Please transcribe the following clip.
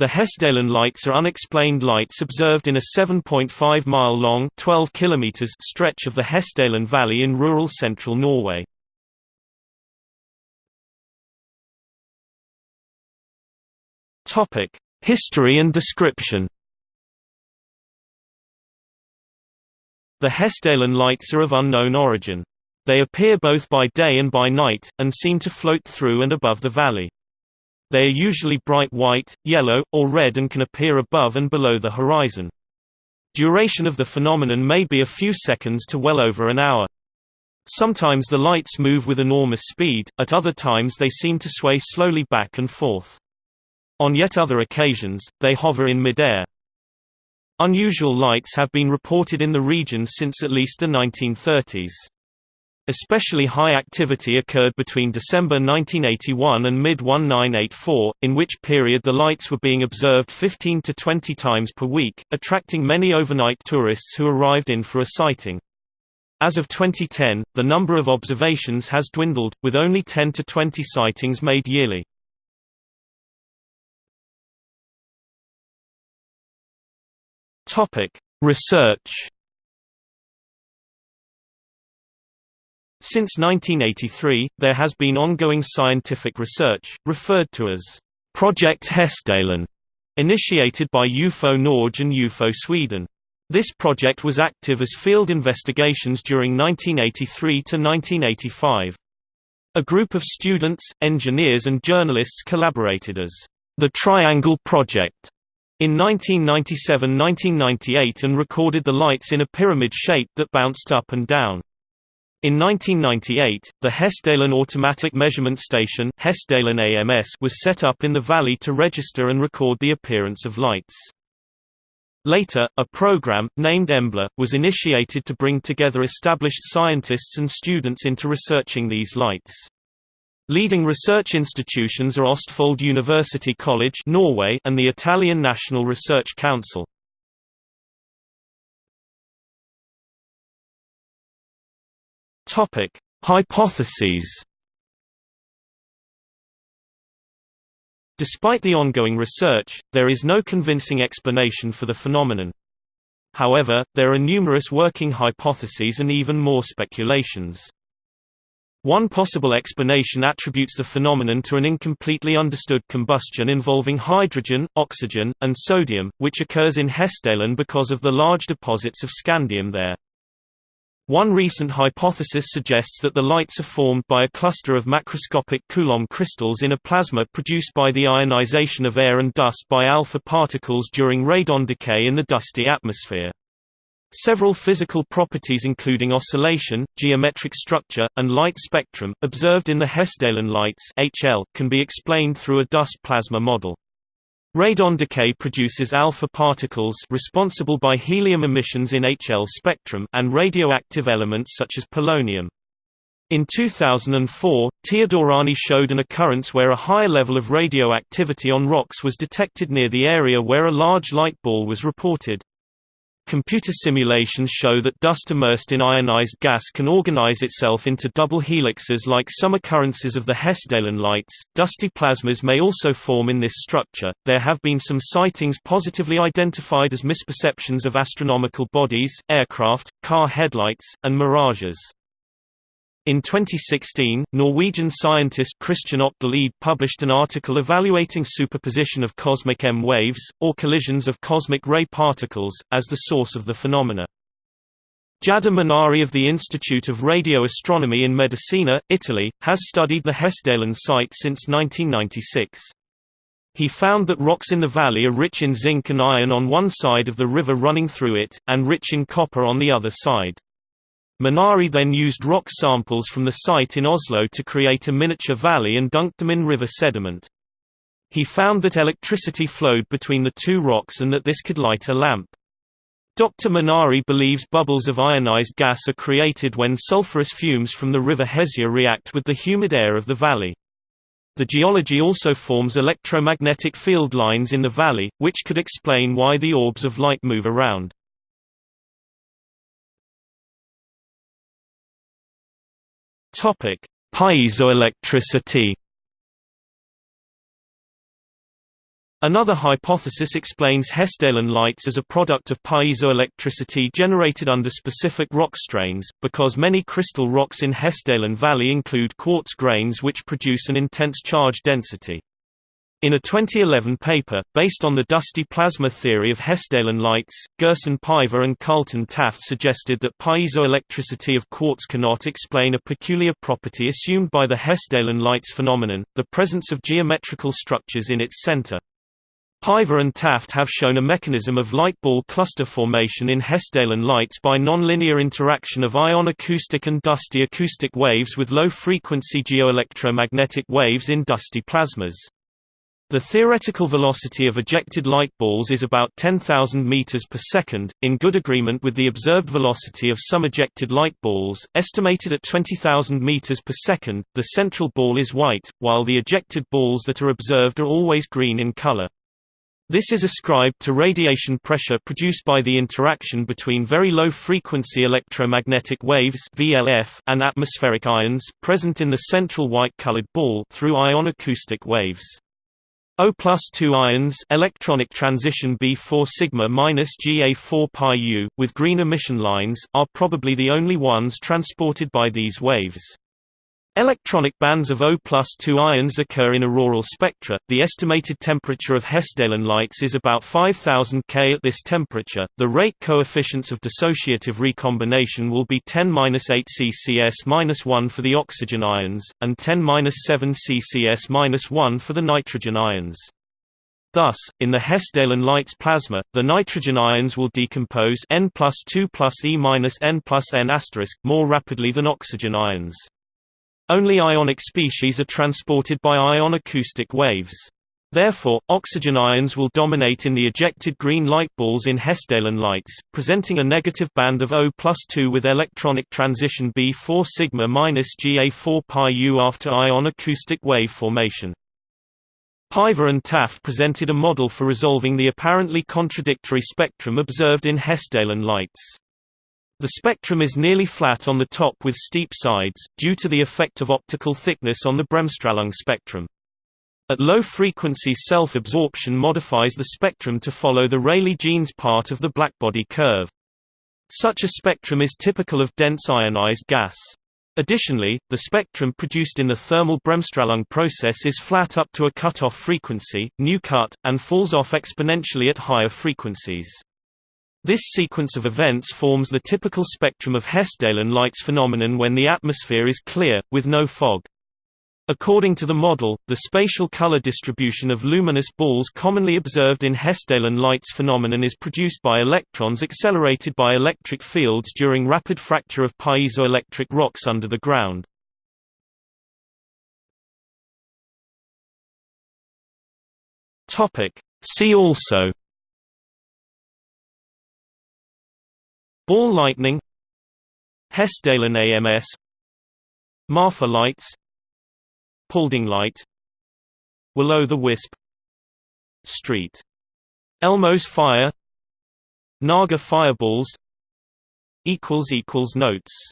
The Hessdalen lights are unexplained lights observed in a 7.5-mile-long stretch of the Hessdalen Valley in rural central Norway. History and description The Hessdalen lights are of unknown origin. They appear both by day and by night, and seem to float through and above the valley. They are usually bright white, yellow, or red and can appear above and below the horizon. Duration of the phenomenon may be a few seconds to well over an hour. Sometimes the lights move with enormous speed, at other times they seem to sway slowly back and forth. On yet other occasions, they hover in midair. Unusual lights have been reported in the region since at least the 1930s. Especially high activity occurred between December 1981 and mid-1984, in which period the lights were being observed 15 to 20 times per week, attracting many overnight tourists who arrived in for a sighting. As of 2010, the number of observations has dwindled, with only 10 to 20 sightings made yearly. Research Since 1983, there has been ongoing scientific research, referred to as Project Hessdalen, initiated by UFO Norge and UFO Sweden. This project was active as field investigations during 1983 to 1985. A group of students, engineers and journalists collaborated as the Triangle Project in 1997–1998 and recorded the lights in a pyramid shape that bounced up and down. In 1998, the Hessdalen Automatic Measurement Station Hessdalen AMS was set up in the valley to register and record the appearance of lights. Later, a program, named EMBLA, was initiated to bring together established scientists and students into researching these lights. Leading research institutions are Ostfold University College Norway and the Italian National Research Council. Topic: Hypotheses. Despite the ongoing research, there is no convincing explanation for the phenomenon. However, there are numerous working hypotheses and even more speculations. One possible explanation attributes the phenomenon to an incompletely understood combustion involving hydrogen, oxygen, and sodium, which occurs in Hessdalen because of the large deposits of scandium there. One recent hypothesis suggests that the lights are formed by a cluster of macroscopic Coulomb crystals in a plasma produced by the ionization of air and dust by alpha particles during radon decay in the dusty atmosphere. Several physical properties including oscillation, geometric structure, and light spectrum, observed in the Hessdalen lights HL, can be explained through a dust plasma model. Radon decay produces alpha particles responsible by helium emissions in HL spectrum and radioactive elements such as polonium. In 2004, Teodorani showed an occurrence where a high level of radioactivity on rocks was detected near the area where a large light ball was reported. Computer simulations show that dust immersed in ionized gas can organize itself into double helixes like some occurrences of the Hessdalen lights. Dusty plasmas may also form in this structure. There have been some sightings positively identified as misperceptions of astronomical bodies, aircraft, car headlights, and mirages. In 2016, Norwegian scientist Christian Opdal published an article evaluating superposition of cosmic M waves, or collisions of cosmic ray particles, as the source of the phenomena. Jader Monari of the Institute of Radio Astronomy in Medicina, Italy, has studied the Hessdalen site since 1996. He found that rocks in the valley are rich in zinc and iron on one side of the river running through it, and rich in copper on the other side. Monari then used rock samples from the site in Oslo to create a miniature valley and dunked them in river sediment. He found that electricity flowed between the two rocks and that this could light a lamp. Dr. Monari believes bubbles of ionized gas are created when sulfurous fumes from the river Hesja react with the humid air of the valley. The geology also forms electromagnetic field lines in the valley, which could explain why the orbs of light move around. Topic: Piezoelectricity. Another hypothesis explains Hessdalen lights as a product of piezoelectricity generated under specific rock strains, because many crystal rocks in Hessdalen Valley include quartz grains which produce an intense charge density. In a 2011 paper, based on the dusty plasma theory of Hessdalen lights, Gerson Paiva and Carlton Taft suggested that piezoelectricity of quartz cannot explain a peculiar property assumed by the Hessdalen lights phenomenon, the presence of geometrical structures in its center. Paiva and Taft have shown a mechanism of light ball cluster formation in Hessdalen lights by nonlinear interaction of ion acoustic and dusty acoustic waves with low-frequency geoelectromagnetic waves in dusty plasmas. The theoretical velocity of ejected light balls is about 10,000 meters per second, in good agreement with the observed velocity of some ejected light balls, estimated at 20,000 meters per second. The central ball is white, while the ejected balls that are observed are always green in color. This is ascribed to radiation pressure produced by the interaction between very low-frequency electromagnetic waves (VLF) and atmospheric ions present in the central white-colored ball through ion acoustic waves. O plus 2 ions electronic transition B4 sigma minus Ga4 pi u, with green emission lines, are probably the only ones transported by these waves. Electronic bands of O plus 2 ions occur in auroral spectra. The estimated temperature of Hessdalen lights is about 5000 K at this temperature. The rate coefficients of dissociative recombination will be 10-8 CCS-1 for the oxygen ions, and 10-7 CCS-1 for the nitrogen ions. Thus, in the Hessdalen light's plasma, the nitrogen ions will decompose N plus 2 plus E minus N plus N more rapidly than oxygen ions. Only ionic species are transported by ion acoustic waves. Therefore, oxygen ions will dominate in the ejected green light balls in Hessdalen lights, presenting a negative band of O plus 2 with electronic transition B4 sigma minus Ga4 pi u after ion acoustic wave formation. Paiva and Taft presented a model for resolving the apparently contradictory spectrum observed in Hessdalen lights. The spectrum is nearly flat on the top with steep sides, due to the effect of optical thickness on the Bremsstrahlung spectrum. At low frequency self-absorption modifies the spectrum to follow the Rayleigh-Jeans part of the blackbody curve. Such a spectrum is typical of dense ionized gas. Additionally, the spectrum produced in the thermal Bremsstrahlung process is flat up to a cutoff frequency, nu cut, and falls off exponentially at higher frequencies. This sequence of events forms the typical spectrum of Hessdalen lights phenomenon when the atmosphere is clear, with no fog. According to the model, the spatial color distribution of luminous balls commonly observed in Hessdalen lights phenomenon is produced by electrons accelerated by electric fields during rapid fracture of piezoelectric rocks under the ground. See also Ball lightning. Hessdalen AMS Marfa lights. Paulding light. Will-o'-the-wisp Street. Elmo's fire. Naga fireballs. Notes